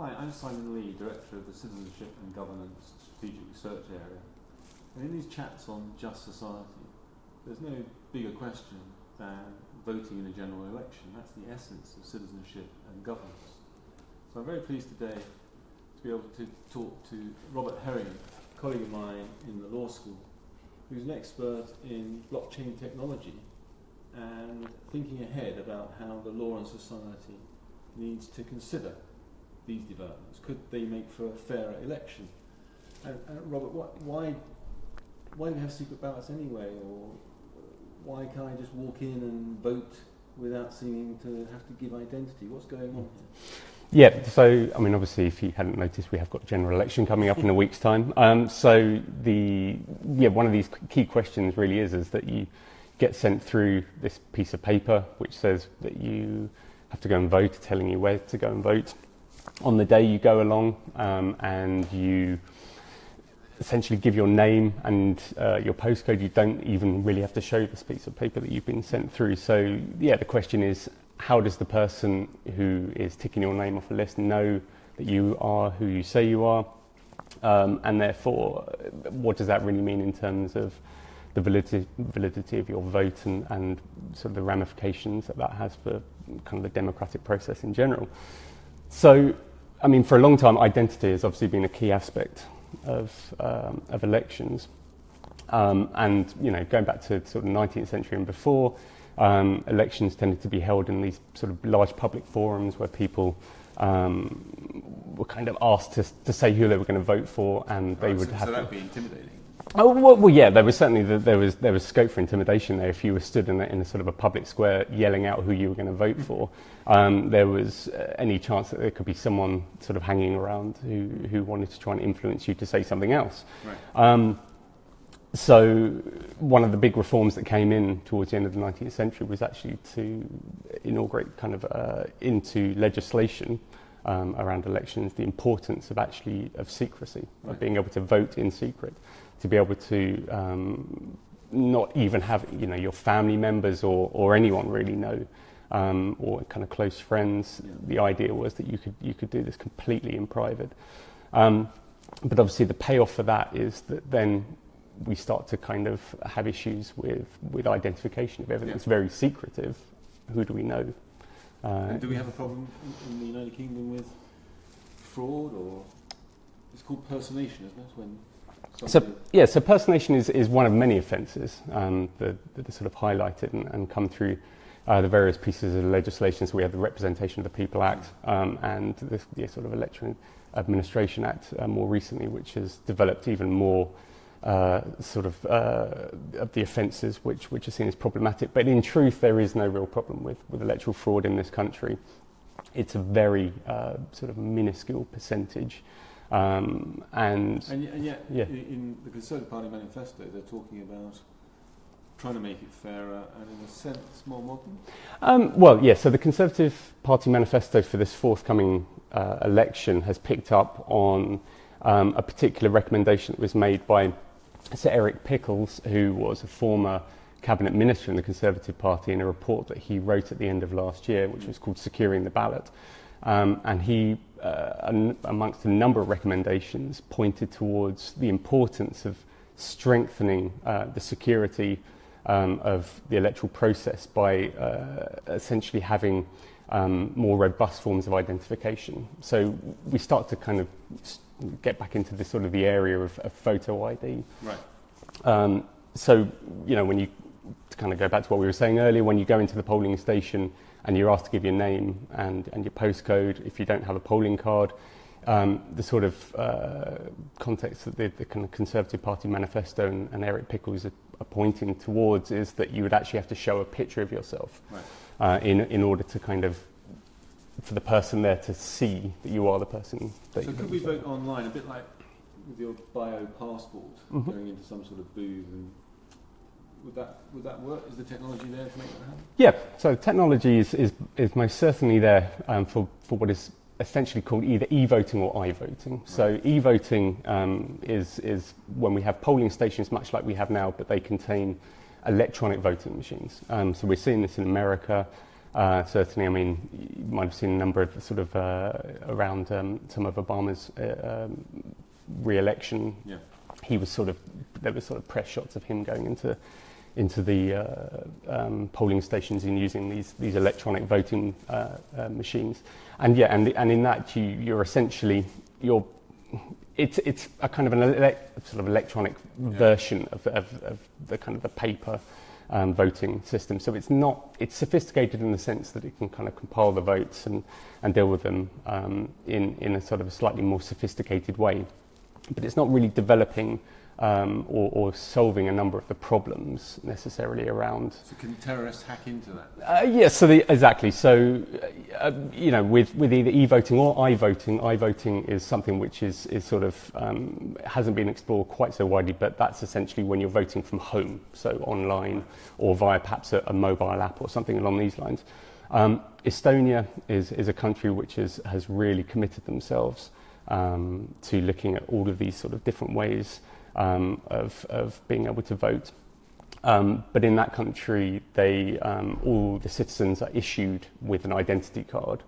Hi, I'm Simon Lee, Director of the Citizenship and Governance Strategic Research Area. And in these chats on just society, there's no bigger question than voting in a general election. That's the essence of citizenship and governance. So I'm very pleased today to be able to talk to Robert Herian, a colleague of mine in the law school, who's an expert in blockchain technology and thinking ahead about how the law and society needs to consider these developments. Could they make for a fairer election? And, and Robert, what, why, why do we have secret ballots anyway? Or why can't I just walk in and vote without seeming to have to give identity? What's going on here? Yeah, so I mean, obviously, if you hadn't noticed, we have got general election coming up in a week's time. Um, so the yeah, one of these key questions really is is that you get sent through this piece of paper which says that you have to go and vote, telling you where to go and vote. On the day you go along um, and you essentially give your name and uh, your postcode, you don't even really have to show this piece of paper that you've been sent through. So yeah, the question is, how does the person who is ticking your name off a list know that you are who you say you are? Um, and therefore, what does that really mean in terms of the validity, validity of your vote and, and sort of the ramifications that that has for kind of the democratic process in general? So, I mean, for a long time, identity has obviously been a key aspect of, um, of elections. Um, and, you know, going back to sort of 19th century and before, um, elections tended to be held in these sort of large public forums where people um, were kind of asked to, to say who they were going to vote for, and they Right, would so, have. so that would be intimidating. Oh, well, well, yeah, there was certainly the, there was there was scope for intimidation there. If you were stood in a, in a sort of a public square yelling out who you were going to vote for, um, there was uh, any chance that there could be someone sort of hanging around who who wanted to try and influence you to say something else. Right. Um, so one of the big reforms that came in towards the end of the 19th century was actually to inaugurate kind of uh, into legislation um, around elections the importance of actually of secrecy, Right. of being able to vote in secret, to be able to um, not even have you know your family members or, or anyone really know. Um, or kind of close friends. The idea was that you could you could do this completely in private. Um, but obviously the payoff for that is that then we start to kind of have issues with, with identification. If everything's very secretive, who do we know? Uh, And do we have a problem in, in the United Kingdom with fraud or it's called personation, isn't it? When so, yeah, so personation is, is one of many offences um, that, that are sort of highlighted and, and come through uh, the various pieces of legislation. So we have the Representation of the People Act um, and the, the sort of Election Administration Act uh, more recently, which has developed even more uh, sort of uh, of the offences which, which are seen as problematic. But in truth, there is no real problem with, with electoral fraud in this country. It's a very uh, sort of minuscule percentage. Um, and and, and yet, Yeah. in, in the Conservative Party manifesto, they're talking about trying to make it fairer and, in a sense, more modern. Um, well, yes. so the Conservative Party manifesto for this forthcoming uh, election has picked up on um, a particular recommendation that was made by Sir Eric Pickles, who was a former cabinet minister in the Conservative Party, in a report that he wrote at the end of last year, which was called "Securing the Ballot." Um, and he, uh, amongst a number of recommendations, pointed towards the importance of strengthening uh, the security um, of the electoral process by uh, essentially having um, more robust forms of identification. So we start to kind of get back into this sort of the area of, of photo ID. Right. Um, so, you know, when you to kind of go back to what we were saying earlier, when you go into the polling station and you're asked to give your name and, and your postcode, if you don't have a polling card, um, the sort of uh, context that the, the kind of Conservative Party manifesto and, and Eric Pickles are, are pointing towards is that you would actually have to show a picture of yourself Right. uh, in, in order to kind of, for the person there to see that you are the person that So could we vote online, a bit like with your bio passport, Mhm. going into some sort of booth and would that would that work? Is the technology there to make that happen? Yeah, so technology is, is, is most certainly there um, for, for what is essentially called either e-voting or i-voting. So e-voting um, is, is when we have polling stations much like we have now, but they contain electronic voting machines. Um, so we're seeing this in America. Uh, certainly, I mean, you might have seen a number of sort of uh, around um, some of Obama's uh, um, re-election. Yeah. He was sort of there were sort of press shots of him going into into the uh, um, polling stations and using these these electronic voting uh, uh, machines. And yeah, and and in that you you're essentially you're it's it's a kind of an ele- sort of electronic Yeah. version of, of, of the kind of the paper um, voting system. So it's not it's sophisticated in the sense that it can kind of compile the votes and, and deal with them um, in in a sort of a slightly more sophisticated way. But it's not really developing um, or, or solving a number of the problems necessarily around So can terrorists hack into that? uh, yes, so the, exactly. So, uh, you know, with, with either e-voting or i-voting, i-voting is something which is, is sort of um, hasn't been explored quite so widely, but that's essentially when you're voting from home, so online or via perhaps a, a mobile app or something along these lines. Um, Estonia is, is a country which is, has really committed themselves um, to looking at all of these sort of different ways um, of, of being able to vote. Um, but in that country, they, um, all the citizens are issued with an identity card.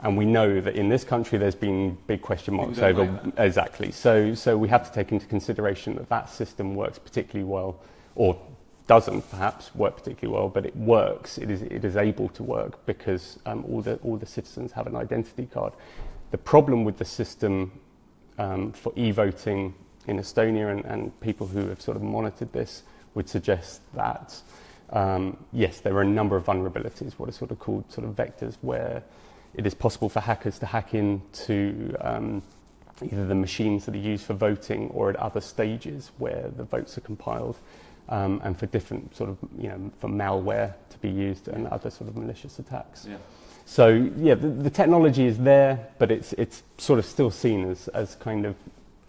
And we know that in this country, there's been big question marks over like exactly. So, so we have to take into consideration that that system works particularly well, or doesn't perhaps work particularly well, but it works. It is, it is able to work because um, all the all the citizens have an identity card. The problem with the system um, for e-voting in Estonia and, and people who have sort of monitored this would suggest that um, yes, there are a number of vulnerabilities, what are sort of called sort of vectors, where it is possible for hackers to hack into um, either the machines that are used for voting or at other stages where the votes are compiled, um, and for different sort of you know for malware to be used and other sort of malicious attacks. Yeah. So yeah, the, the technology is there, but it's it's sort of still seen as as kind of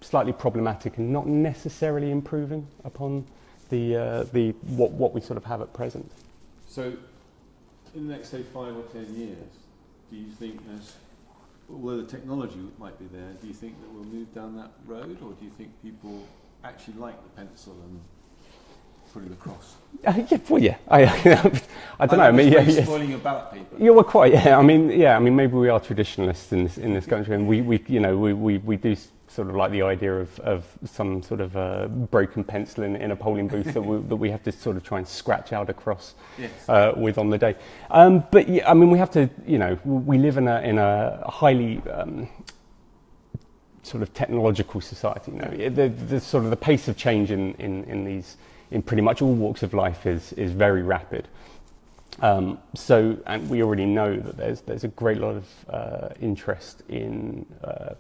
slightly problematic and not necessarily improving upon the uh, the what what we sort of have at present. So, in the next, say, five or ten years, do you think there's, although the technology might be there, do you think that we'll move down that road, or do you think people actually like the pencil and putting the cross? Uh, yeah, well, yeah, I I don't know. I mean, yeah, yeah. spoiling your ballot paper. Yeah, well, quite. Yeah, I mean, yeah, I mean, maybe we are traditionalists in this in this country, and we, we you know, we, we, we do sort of like the idea of, of some sort of uh, broken pencil in, in a polling booth that, we, that we have to sort of try and scratch out across Yes. uh, with on the day. Um, but yeah, I mean, we have to, you know, we live in a in a highly um, sort of technological society. You know, the, the sort of the pace of change in, in, in these in pretty much all walks of life is is very rapid. Um, so, and we already know that there's there's a great lot of uh, interest in uh,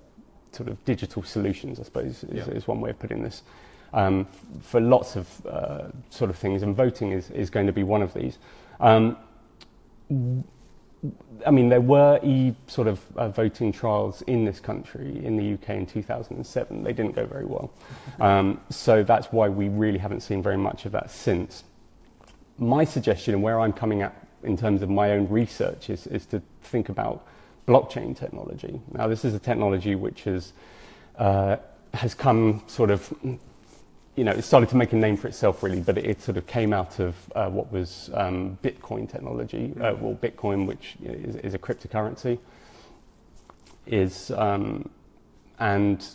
sort of digital solutions. I suppose is, Yeah. is one way of putting this. Um, for lots of uh, sort of things, and voting is, is going to be one of these. Um, I mean, there were e sort of uh, voting trials in this country in the UK in 2007. They didn't go very well, um, so that's why we really haven't seen very much of that since my suggestion and where I'm coming at in terms of my own research is, is to think about blockchain technology. Now, this is a technology which has, uh, has come sort of, you know, it started to make a name for itself really, but it, it sort of came out of uh, what was um, Bitcoin technology, uh, well, Bitcoin, which is, is a cryptocurrency, is, um, and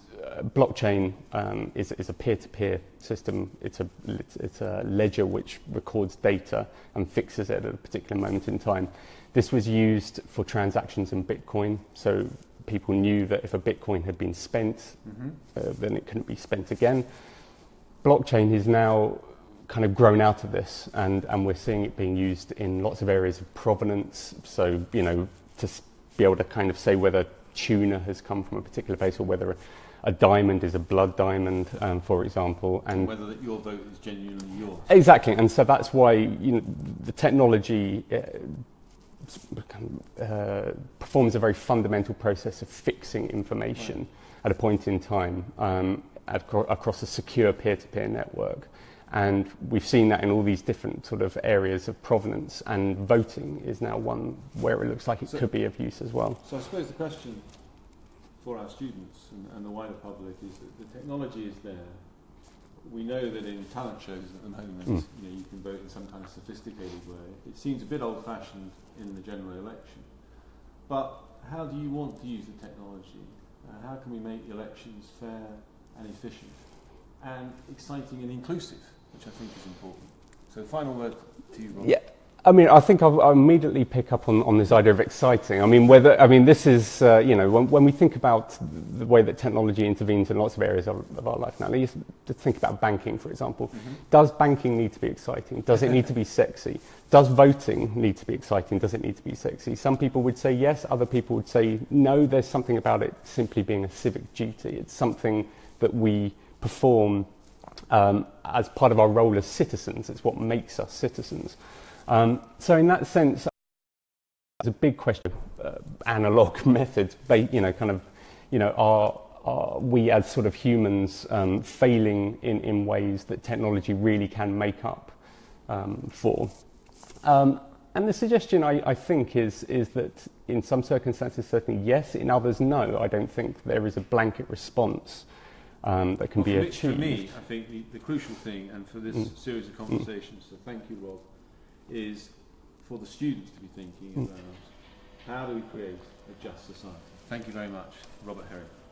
blockchain um, is, is a peer-to-peer system. It's a, it's, it's a ledger which records data and fixes it at a particular moment in time. This was used for transactions in Bitcoin, so people knew that if a Bitcoin had been spent, Mm-hmm. uh, then it couldn't be spent again. Blockchain is now kind of grown out of this, and, and we're seeing it being used in lots of areas of provenance. So, you know, to be able to kind of say whether tuna has come from a particular place or whether a, diamond is a blood diamond, um, for example. And Whether that your vote is genuinely yours. Exactly, and so that's why you know, the technology uh, uh, performs a very fundamental process of fixing information at a point in time um, acro- across a secure peer-to-peer network. And we've seen that in all these different sort of areas of provenance, and voting is now one where it looks like it So- could be of use as well. So I suppose the question for our students and, and the wider public is that the technology is there. we know that in talent shows at the moment, Mm. you know, you can vote in some kind of sophisticated way. It seems a bit old-fashioned in the general election. But how do you want to use the technology? Uh, how can we make elections fair and efficient and exciting and inclusive, which I think is important. So, final word to you, Rob. Yeah. I mean, I think I'll, I'll immediately pick up on, on this idea of exciting. I mean, whether I mean this is uh, you know when, when we think about the way that technology intervenes in lots of areas of, of our life now. Let's just think about banking, for example. Mhm. Does banking need to be exciting? Does it need to be sexy? Does voting need to be exciting? Does it need to be sexy? Some people would say yes. Other people would say no. There's something about it simply being a civic duty. It's something that we perform um, as part of our role as citizens. It's what makes us citizens. Um, so in that sense, it's a big question of uh, analog methods, you know, kind of, you know, are, are we as sort of humans um, failing in, in ways that technology really can make up um, for? Um, and the suggestion, I, I think, is, is that in some circumstances, certainly yes, in others, no. I don't think there is a blanket response um, that can Well, be for, me, achieved. for me, I think the, the crucial thing, and for this Mm. series of conversations, so thank you, Rob, is for the students to be thinking about how do we create a just society. Thank you very much, Robert Herian.